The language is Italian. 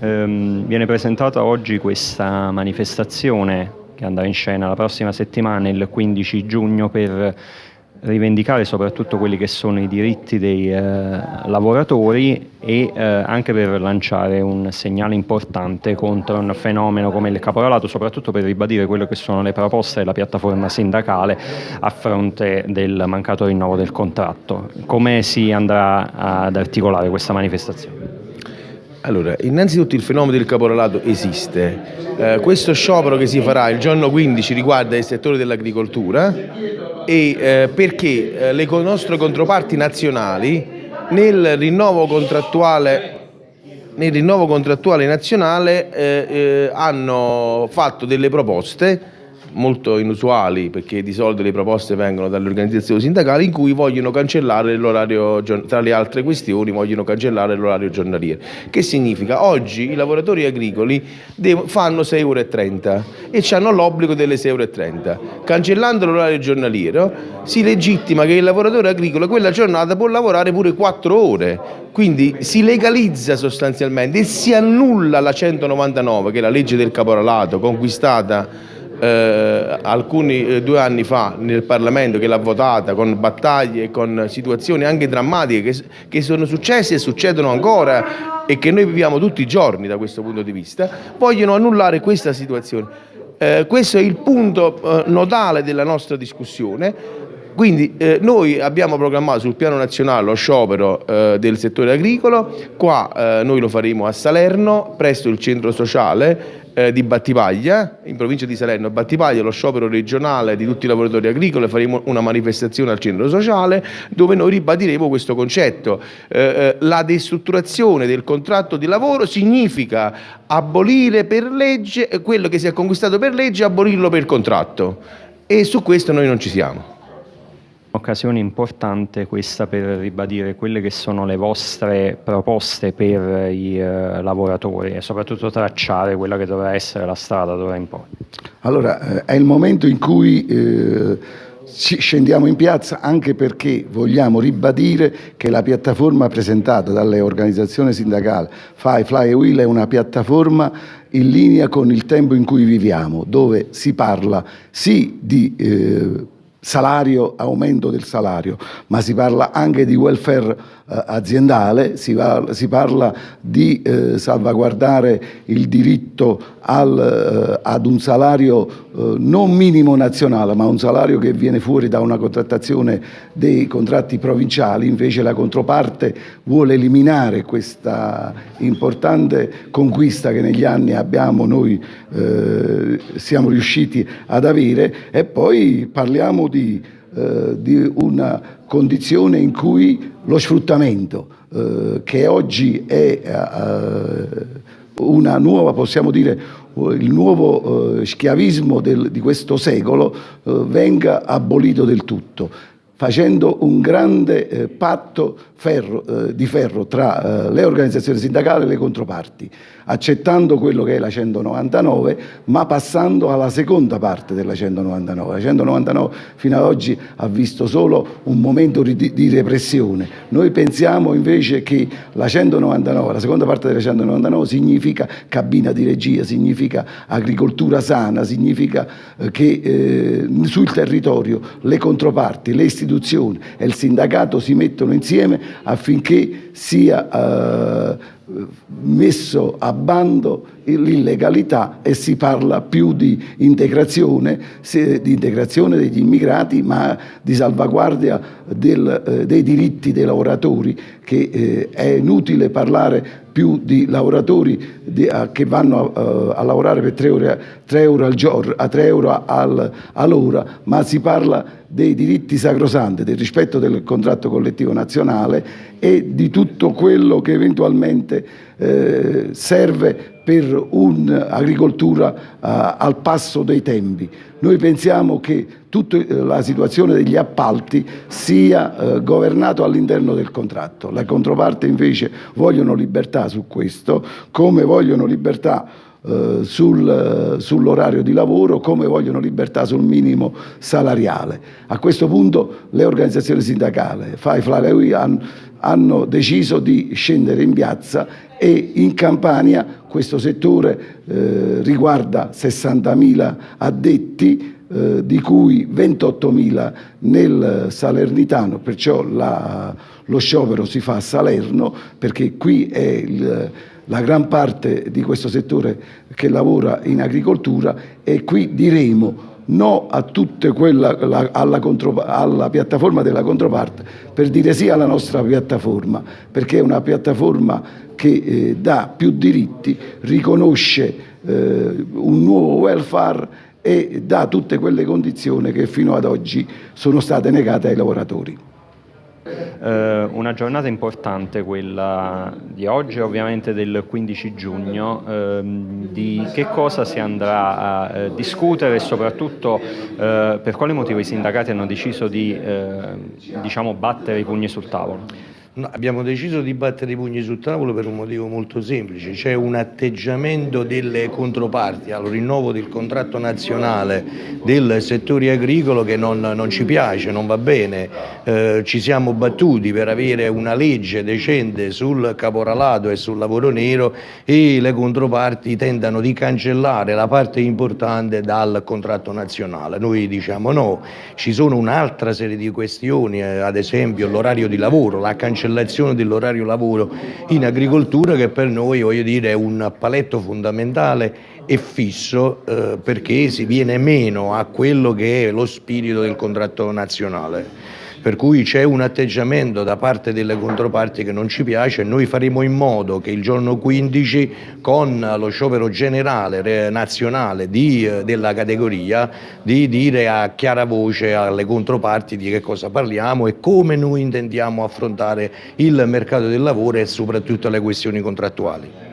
ehm, viene presentata oggi questa manifestazione che andrà in scena la prossima settimana, il 15 giugno, per rivendicare soprattutto quelli che sono i diritti dei eh, lavoratori e eh, anche per lanciare un segnale importante contro un fenomeno come il caporalato, soprattutto per ribadire quello che sono le proposte della piattaforma sindacale a fronte del mancato rinnovo del contratto. Come si andrà ad articolare questa manifestazione? Allora, innanzitutto il fenomeno del caporalato esiste. Eh, questo sciopero che si farà il giorno 15 riguarda il settore dell'agricoltura e eh, perché eh, le nostre controparti nazionali nel rinnovo contrattuale nel rinnovo contrattuale nazionale eh, eh, hanno fatto delle proposte molto inusuali perché di solito le proposte vengono dalle organizzazioni sindacali in cui vogliono cancellare l'orario tra le altre questioni vogliono cancellare l'orario giornaliero. Che significa? Oggi i lavoratori agricoli fanno 6,30 ore e hanno l'obbligo delle 6,30 ore cancellando l'orario giornaliero si legittima che il lavoratore agricolo quella giornata può lavorare pure 4 ore. Quindi si legalizza sostanzialmente e si annulla la 199 che è la legge del caporalato conquistata eh, alcuni eh, due anni fa nel Parlamento che l'ha votata con battaglie e con situazioni anche drammatiche che, che sono successe e succedono ancora e che noi viviamo tutti i giorni da questo punto di vista, vogliono annullare questa situazione. Eh, questo è il punto eh, nodale della nostra discussione. Quindi eh, noi abbiamo programmato sul piano nazionale lo sciopero eh, del settore agricolo, qua eh, noi lo faremo a Salerno, presso il centro sociale, eh, di Battipaglia, in provincia di Salerno, Battipaglia, lo sciopero regionale di tutti i lavoratori agricoli, faremo una manifestazione al centro sociale dove noi ribadiremo questo concetto. Eh, eh, la destrutturazione del contratto di lavoro significa abolire per legge quello che si è conquistato per legge, abolirlo per contratto e su questo noi non ci siamo. Occasione importante questa per ribadire quelle che sono le vostre proposte per i eh, lavoratori e soprattutto tracciare quella che dovrà essere la strada d'ora in poi. Allora, eh, è il momento in cui eh, scendiamo in piazza anche perché vogliamo ribadire che la piattaforma presentata dalle organizzazioni sindacali FAI, FLY e WIL è una piattaforma in linea con il tempo in cui viviamo, dove si parla sì di eh, salario, aumento del salario, ma si parla anche di welfare eh, aziendale, si, va, si, parla di eh, salvaguardare il diritto al, eh, ad un salario eh, non minimo nazionale, ma un salario che viene fuori da una contrattazione dei contratti provinciali, invece la controparte vuole eliminare questa importante conquista che negli anni abbiamo noi eh, siamo riusciti ad avere. E poi parliamo di, eh, di una condizione in cui lo sfruttamento, eh, che oggi è eh, una nuova, possiamo dire, il nuovo eh, schiavismo del, di questo secolo eh, venga abolito del tutto facendo un grande eh, patto ferro, eh, di ferro tra eh, le organizzazioni sindacali e le controparti, accettando quello che è la 199, ma passando alla seconda parte della 199. La 199 fino ad oggi ha visto solo un momento di, di repressione. Noi pensiamo invece che la 199, la seconda parte della 199 significa cabina di regia, significa agricoltura sana, significa eh, che eh, sul territorio le controparti, le istituzioni istituzioni e il sindacato si mettono insieme affinché sia eh, messo a bando l'illegalità e si parla più di integrazione, di integrazione degli immigrati ma di salvaguardia del, eh, dei diritti dei lavoratori che eh, è inutile parlare più di lavoratori di, a, che vanno a, uh, a, lavorare per 3 euro, 3 euro al giorno, a 3 euro al, all'ora, ma si parla dei diritti sacrosanti, del rispetto del contratto collettivo nazionale e di tutto quello che eventualmente eh, serve per un'agricoltura eh, al passo dei tempi. Noi pensiamo che tutta eh, la situazione degli appalti sia eh, governato all'interno del contratto. Le controparte invece vogliono libertà su questo, come vogliono libertà eh, sul, sull'orario di lavoro come vogliono libertà sul minimo salariale. A questo punto le organizzazioni sindacali, FAI, FLA, hanno, hanno deciso di scendere in piazza e in Campania questo settore eh, riguarda 60.000 addetti eh, di cui 28.000 nel Salernitano, perciò la, lo sciopero si fa a Salerno perché qui è il, la gran parte di questo settore che lavora in agricoltura e qui diremo no quella, la, alla, contro, alla, piattaforma della controparte per dire sì alla nostra piattaforma, perché è una piattaforma che eh, dà più diritti, riconosce eh, un nuovo welfare e dà tutte quelle condizioni che fino ad oggi sono state negate ai lavoratori. Eh, una giornata importante quella di oggi, ovviamente del 15 giugno, ehm, di che cosa si andrà a eh, discutere e soprattutto eh, per quale motivo i sindacati hanno deciso di eh, diciamo, battere i pugni sul tavolo? No, abbiamo deciso di battere i pugni sul tavolo per un motivo molto semplice, c'è un atteggiamento delle controparti al rinnovo del contratto nazionale del settore agricolo che non, non ci piace, non va bene. Eh, ci siamo battuti per avere una legge decente sul caporalato e sul lavoro nero e le controparti tentano di cancellare la parte importante dal contratto nazionale. Noi diciamo no, ci sono un'altra serie di questioni, eh, ad esempio l'orario di lavoro, la cancellazione cancellazione dell'orario lavoro in agricoltura che per noi dire, è un paletto fondamentale e fisso eh, perché si viene meno a quello che è lo spirito del contratto nazionale per cui c'è un atteggiamento da parte delle controparti che non ci piace noi faremo in modo che il giorno 15 con lo sciopero generale nazionale di, eh, della categoria di dire a chiara voce alle controparti di che cosa parliamo e come noi intendiamo affrontare il mercato del lavoro e soprattutto le questioni contrattuali.